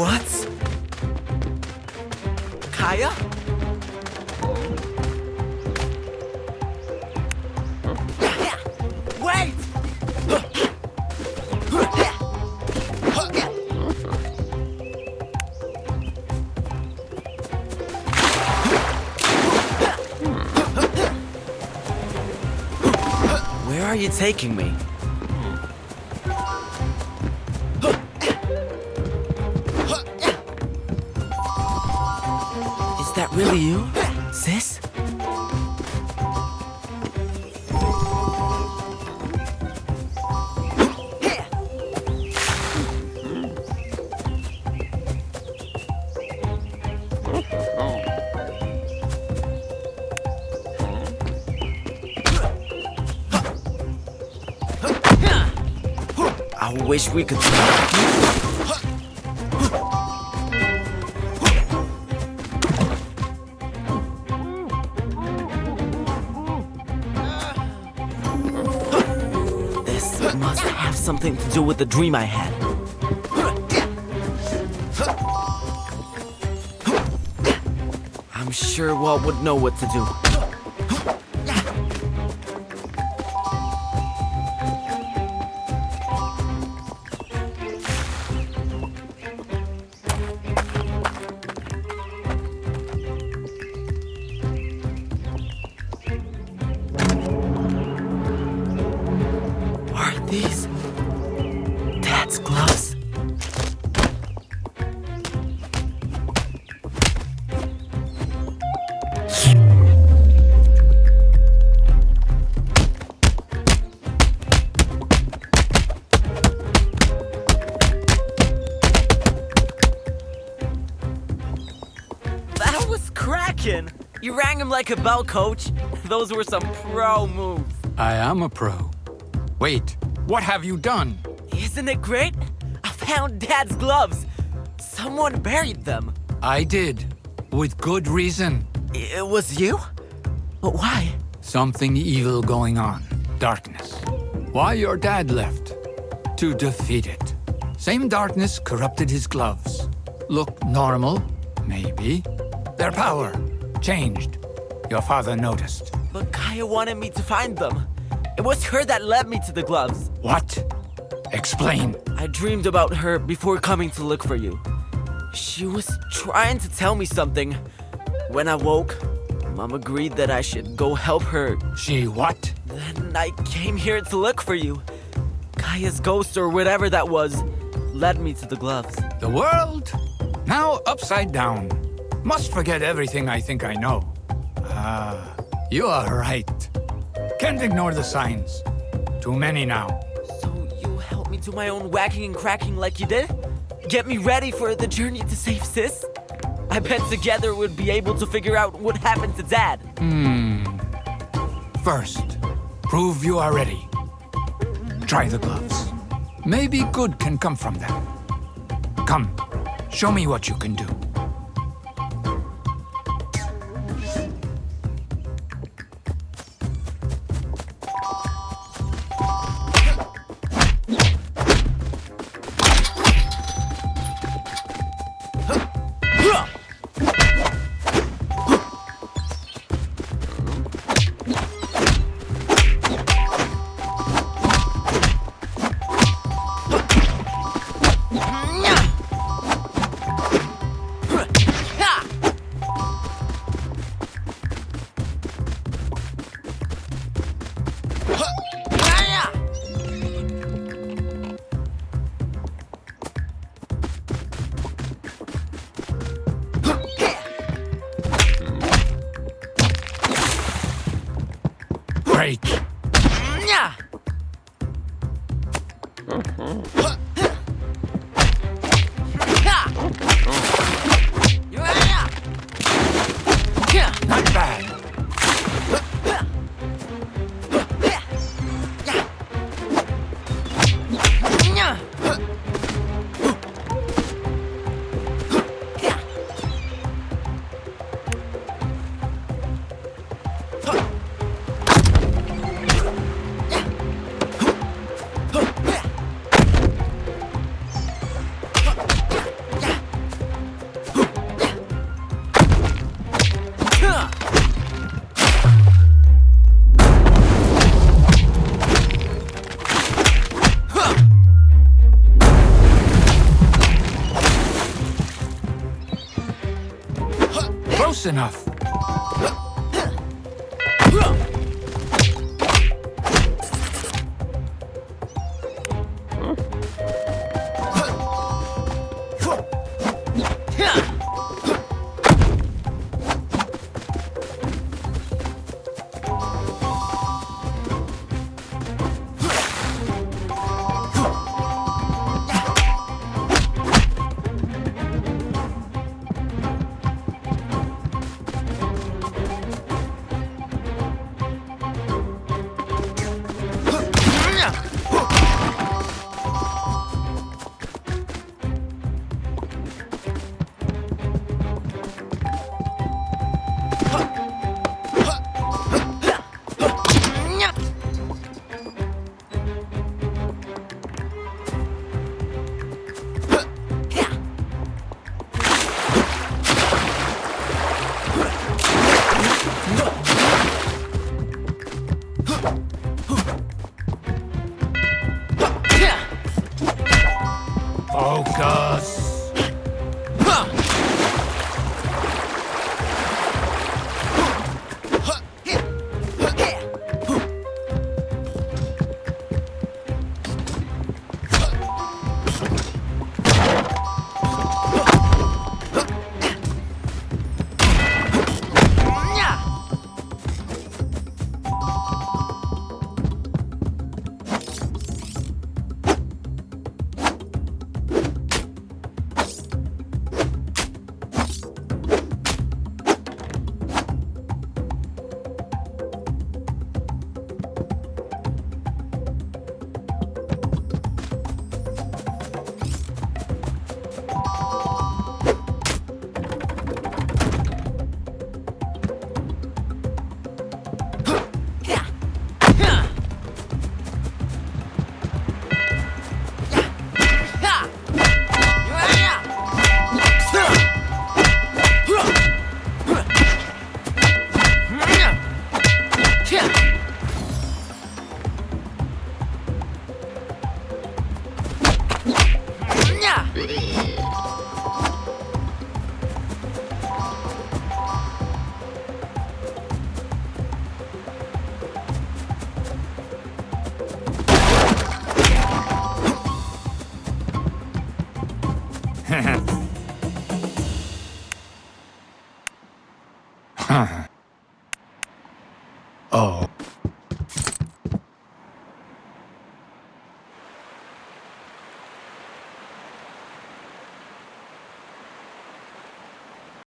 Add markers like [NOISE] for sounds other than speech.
What? Kaya? Wait! Where are you taking me? That really you, sis? I wish we could. Must have something to do with the dream I had. I'm sure Walt would know what to do. These Dad's gloves? That was cracking! You rang him like a bell, coach. [LAUGHS] Those were some pro moves. I am a pro. Wait, what have you done? Isn't it great? I found Dad's gloves. Someone buried them. I did, with good reason. It was you? But why? Something evil going on. Darkness. Why your dad left? To defeat it. Same darkness corrupted his gloves. Look normal, maybe. Their power changed. Your father noticed. But Kaya wanted me to find them. It was her that led me to the gloves. What? Explain. I dreamed about her before coming to look for you. She was trying to tell me something. When I woke, Mom agreed that I should go help her. She what? Then I came here to look for you. Kaya's ghost or whatever that was led me to the gloves. The world? Now upside down. Must forget everything I think I know. Ah, you are right. Can't ignore the signs. Too many now. So you help me do my own whacking and cracking like you did? Get me ready for the journey to save Sis? I bet together we'd be able to figure out what happened to Dad. Hmm. First, prove you are ready. Try the gloves. Maybe good can come from them. Come, show me what you can do. break. Enough. Uh-huh. oh.